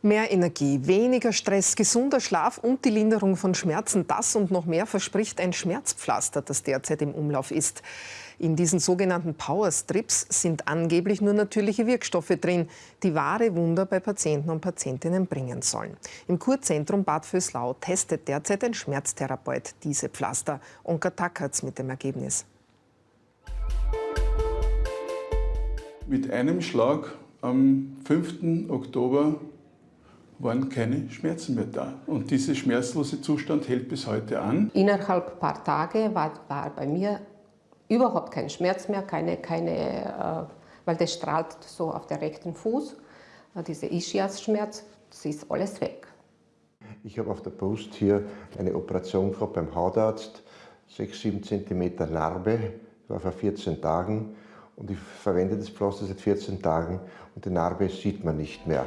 Mehr Energie, weniger Stress, gesunder Schlaf und die Linderung von Schmerzen, das und noch mehr verspricht ein Schmerzpflaster, das derzeit im Umlauf ist. In diesen sogenannten Powerstrips sind angeblich nur natürliche Wirkstoffe drin, die wahre Wunder bei Patienten und Patientinnen bringen sollen. Im Kurzentrum Bad Vöslau testet derzeit ein Schmerztherapeut diese Pflaster. Onka Tackertz mit dem Ergebnis. Mit einem Schlag am 5. Oktober waren keine Schmerzen mehr da. Und dieser schmerzlose Zustand hält bis heute an. Innerhalb ein paar Tage war, war bei mir überhaupt kein Schmerz mehr, keine, keine, äh, weil das strahlt so auf der rechten Fuß. Äh, dieser Ischias-Schmerz, das ist alles weg. Ich habe auf der Brust hier eine Operation gehabt beim Hautarzt, 6-7 cm Narbe, war vor 14 Tagen und ich verwende das Pflaster seit 14 Tagen und die Narbe sieht man nicht mehr.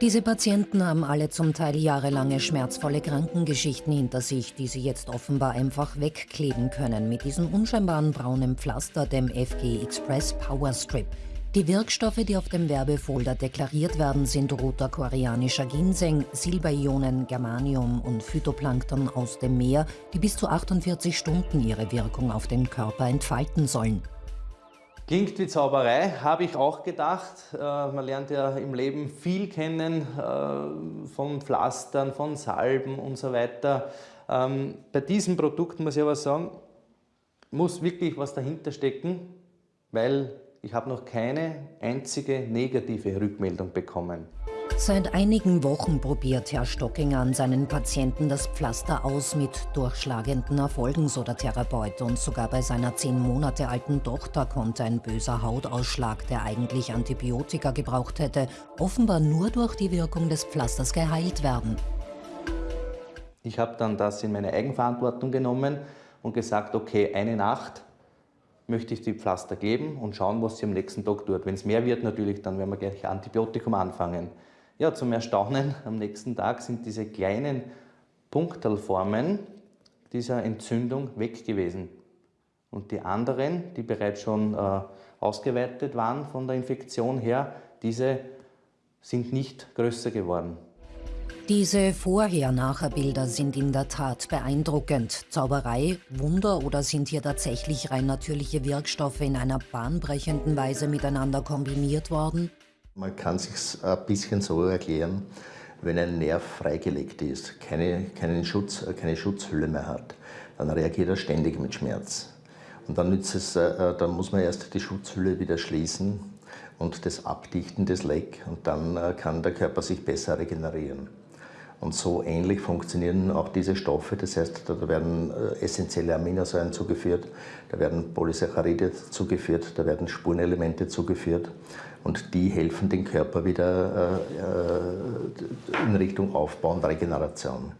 Diese Patienten haben alle zum Teil jahrelange schmerzvolle Krankengeschichten hinter sich, die sie jetzt offenbar einfach wegkleben können mit diesem unscheinbaren braunen Pflaster, dem FG Express Power Strip. Die Wirkstoffe, die auf dem Werbefolder deklariert werden, sind roter koreanischer Ginseng, Silberionen, Germanium und Phytoplankton aus dem Meer, die bis zu 48 Stunden ihre Wirkung auf den Körper entfalten sollen. Klingt wie Zauberei, habe ich auch gedacht. Äh, man lernt ja im Leben viel kennen, äh, von Pflastern, von Salben und so weiter. Ähm, bei diesem Produkt muss ich aber sagen, muss wirklich was dahinter stecken, weil ich habe noch keine einzige negative Rückmeldung bekommen. Seit einigen Wochen probiert Herr Stockinger an seinen Patienten das Pflaster aus mit durchschlagenden Erfolgen, so der Therapeut. Und sogar bei seiner zehn Monate alten Tochter konnte ein böser Hautausschlag, der eigentlich Antibiotika gebraucht hätte, offenbar nur durch die Wirkung des Pflasters geheilt werden. Ich habe dann das in meine Eigenverantwortung genommen und gesagt, okay, eine Nacht möchte ich die Pflaster geben und schauen, was sie am nächsten Tag tut. Wenn es mehr wird, natürlich, dann werden wir gleich Antibiotikum anfangen. Ja, zum Erstaunen am nächsten Tag sind diese kleinen Punktelformen dieser Entzündung weg gewesen. Und die anderen, die bereits schon äh, ausgeweitet waren von der Infektion her, diese sind nicht größer geworden. Diese Vorher-Nachher-Bilder sind in der Tat beeindruckend. Zauberei, Wunder oder sind hier tatsächlich rein natürliche Wirkstoffe in einer bahnbrechenden Weise miteinander kombiniert worden? Man kann sich ein bisschen so erklären, wenn ein Nerv freigelegt ist, keine, keinen Schutz, keine Schutzhülle mehr hat, dann reagiert er ständig mit Schmerz. Und dann, nützt es, äh, dann muss man erst die Schutzhülle wieder schließen und das Abdichten des Leck und dann äh, kann der Körper sich besser regenerieren. Und so ähnlich funktionieren auch diese Stoffe. Das heißt, da werden äh, essentielle Aminosäuren zugeführt, da werden Polysaccharide zugeführt, da werden Spurenelemente zugeführt. Und die helfen den Körper wieder äh, äh, in Richtung Aufbau und Regeneration.